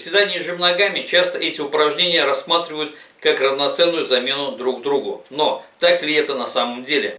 Приседания и жим ногами часто эти упражнения рассматривают как равноценную замену друг другу. Но так ли это на самом деле?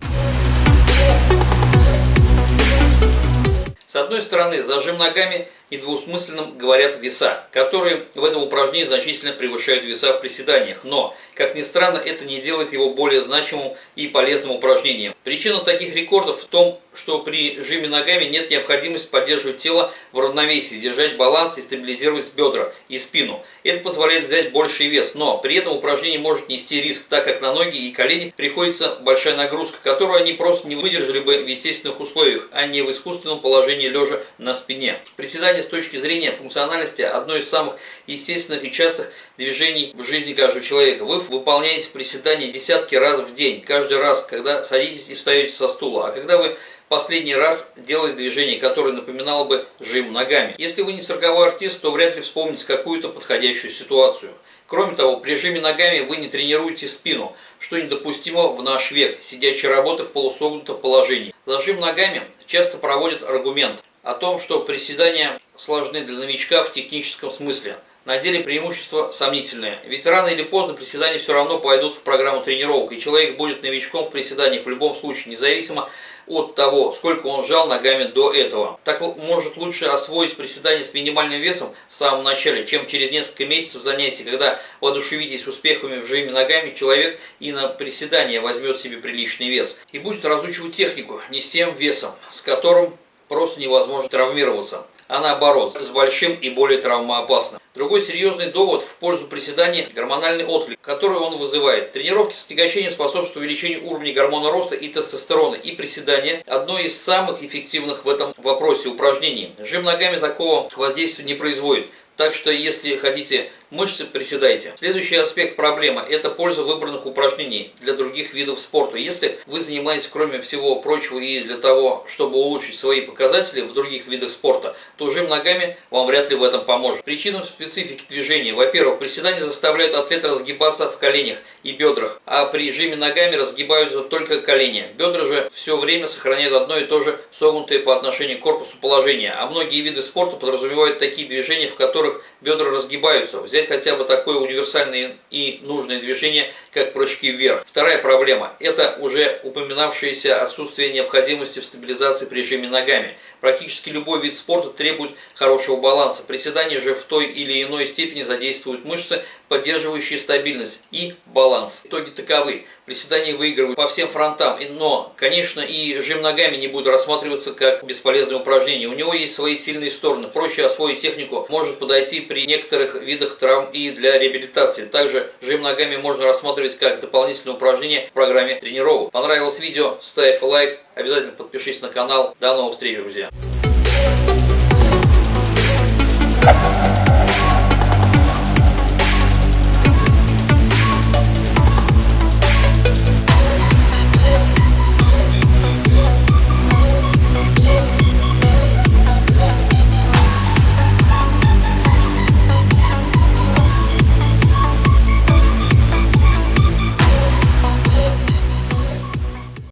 С одной стороны, зажим ногами недвусмысленным говорят веса, которые в этом упражнении значительно превышают веса в приседаниях. Но, как ни странно, это не делает его более значимым и полезным упражнением. Причина таких рекордов в том, что при жиме ногами нет необходимости поддерживать тело в равновесии, держать баланс и стабилизировать бедра и спину. Это позволяет взять больший вес, но при этом упражнение может нести риск, так как на ноги и колени приходится большая нагрузка, которую они просто не выдержали бы в естественных условиях, а не в искусственном положении лежа на спине. Приседание с точки зрения функциональности одно из самых естественных и частых движений в жизни каждого человека. Вы выполняете приседания десятки раз в день, каждый раз, когда садитесь и встаете со стула. А когда вы последний раз делаете движение, которое напоминало бы жим ногами. Если вы не цирковой артист, то вряд ли вспомните какую-то подходящую ситуацию. Кроме того, при жиме ногами вы не тренируете спину, что недопустимо в наш век, сидячей работы в полусогнутом положении. Зажим ногами часто проводят аргумент о том, что приседания сложны для новичка в техническом смысле. На деле преимущество сомнительное. Ведь рано или поздно приседания все равно пойдут в программу тренировок, и человек будет новичком в приседаниях в любом случае, независимо от того, сколько он сжал ногами до этого. Так может лучше освоить приседания с минимальным весом в самом начале, чем через несколько месяцев занятий, когда воодушевитесь успехами в жиме ногами, человек и на приседания возьмет себе приличный вес. И будет разучивать технику не с тем весом, с которым просто невозможно травмироваться, а наоборот, с большим и более травмоопасным. Другой серьезный довод в пользу приседания – гормональный отклик, который он вызывает. Тренировки с отягощением способствуют увеличению уровня гормона роста и тестостерона, и приседание – одно из самых эффективных в этом вопросе упражнений. Жим ногами такого воздействия не производит. Так что, если хотите мышцы, приседайте. Следующий аспект проблемы – это польза выбранных упражнений для других видов спорта. Если вы занимаетесь, кроме всего прочего, и для того, чтобы улучшить свои показатели в других видах спорта, то жим ногами вам вряд ли в этом поможет. Причина в специфике движения. Во-первых, приседания заставляют атлета разгибаться в коленях и бедрах, а при жиме ногами разгибаются только колени. Бедра же все время сохраняют одно и то же согнутое по отношению к корпусу положение, а многие виды спорта подразумевают такие движения, в которых бедра разгибаются. Взять взять хотя бы такое универсальное и нужное движение, как прыжки вверх. Вторая проблема – это уже упоминавшееся отсутствие необходимости в стабилизации при жиме ногами. Практически любой вид спорта требует хорошего баланса. Приседания же в той или иной степени задействуют мышцы, поддерживающие стабильность и баланс. Итоги таковы. Приседания выигрывают по всем фронтам, но, конечно, и жим ногами не будет рассматриваться как бесполезное упражнение. У него есть свои сильные стороны. Проще освоить технику может подойти при некоторых видах травм и для реабилитации. Также жим ногами можно рассматривать как дополнительное упражнение в программе тренировок. Понравилось видео? Ставь лайк, обязательно подпишись на канал. До новых встреч, друзья!